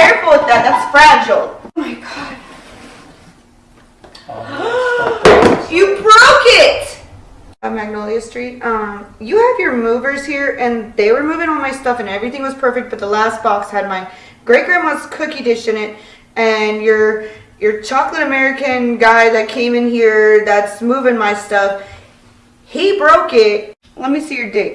careful with that. That's fragile. Oh my god. you broke it! On Magnolia Street. Um, you have your movers here, and they were moving all my stuff, and everything was perfect. But the last box had my great grandma's cookie dish in it, and your your chocolate American guy that came in here that's moving my stuff. He broke it. Let me see your date.